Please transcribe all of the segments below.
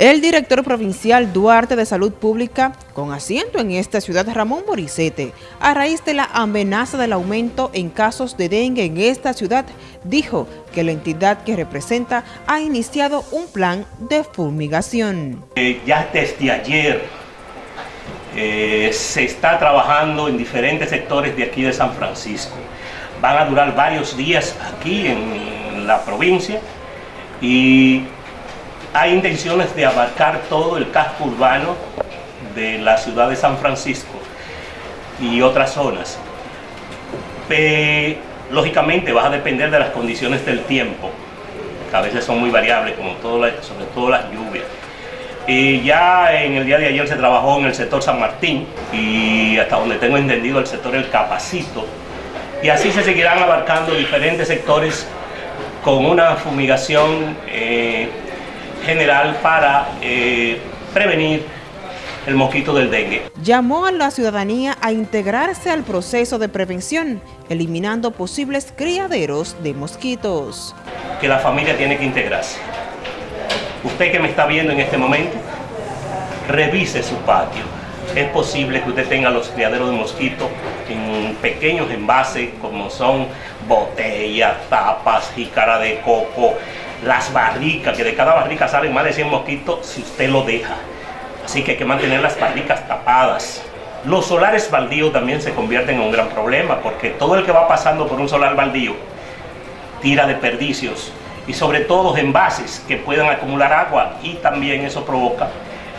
El director provincial Duarte de Salud Pública, con asiento en esta ciudad Ramón Moricete, a raíz de la amenaza del aumento en casos de dengue en esta ciudad, dijo que la entidad que representa ha iniciado un plan de fumigación. Eh, ya desde ayer eh, se está trabajando en diferentes sectores de aquí de San Francisco. Van a durar varios días aquí en la provincia y hay intenciones de abarcar todo el casco urbano de la ciudad de San Francisco y otras zonas. lógicamente vas a depender de las condiciones del tiempo, que a veces son muy variables, como sobre todo las lluvias. Y ya en el día de ayer se trabajó en el sector San Martín y hasta donde tengo entendido el sector El Capacito. Y así se seguirán abarcando diferentes sectores con una fumigación eh, general para eh, prevenir el mosquito del dengue. Llamó a la ciudadanía a integrarse al proceso de prevención, eliminando posibles criaderos de mosquitos. Que la familia tiene que integrarse. Usted que me está viendo en este momento, revise su patio. Es posible que usted tenga los criaderos de mosquitos en pequeños envases como son botellas, tapas, jícara de coco, las barricas, que de cada barrica salen más de 100 mosquitos si usted lo deja. Así que hay que mantener las barricas tapadas. Los solares baldíos también se convierten en un gran problema porque todo el que va pasando por un solar baldío tira desperdicios y sobre todo envases que puedan acumular agua y también eso provoca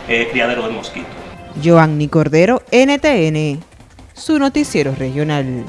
eh, criadero de mosquitos. Joanny Cordero, NTN, su noticiero regional.